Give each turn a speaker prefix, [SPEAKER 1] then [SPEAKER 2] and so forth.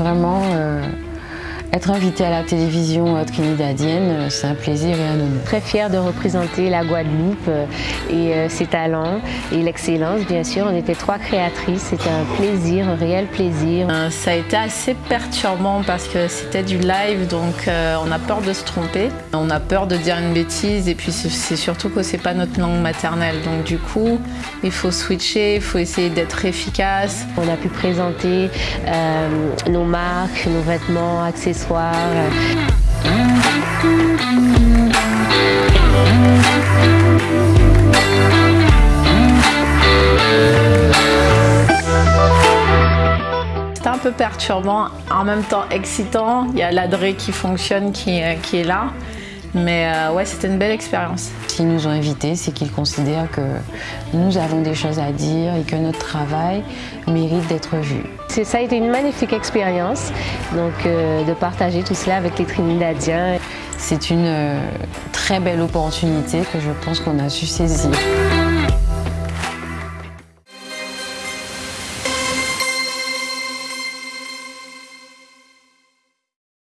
[SPEAKER 1] Vraiment, euh, être invité à la télévision euh, trinidadienne, euh, c'est un plaisir et un honneur.
[SPEAKER 2] Très fière de représenter la Guadeloupe et ses talents et l'excellence, bien sûr. On était trois créatrices, c'était un plaisir, un réel plaisir.
[SPEAKER 3] Ça a été assez perturbant parce que c'était du live, donc on a peur de se tromper. On a peur de dire une bêtise et puis c'est surtout que c'est pas notre langue maternelle. Donc du coup, il faut switcher, il faut essayer d'être efficace.
[SPEAKER 2] On a pu présenter euh, nos marques, nos vêtements, accessoires.
[SPEAKER 3] Un peu perturbant, en même temps excitant. Il y a l'adré qui fonctionne, qui, qui est là. Mais euh, ouais, c'était une belle expérience.
[SPEAKER 1] S'ils nous ont invités, c'est qu'ils considèrent que nous avons des choses à dire et que notre travail mérite d'être vu.
[SPEAKER 2] Ça a été une magnifique expérience, donc euh, de partager tout cela avec les Trinidadiens.
[SPEAKER 1] C'est une euh, très belle opportunité que je pense qu'on a su saisir.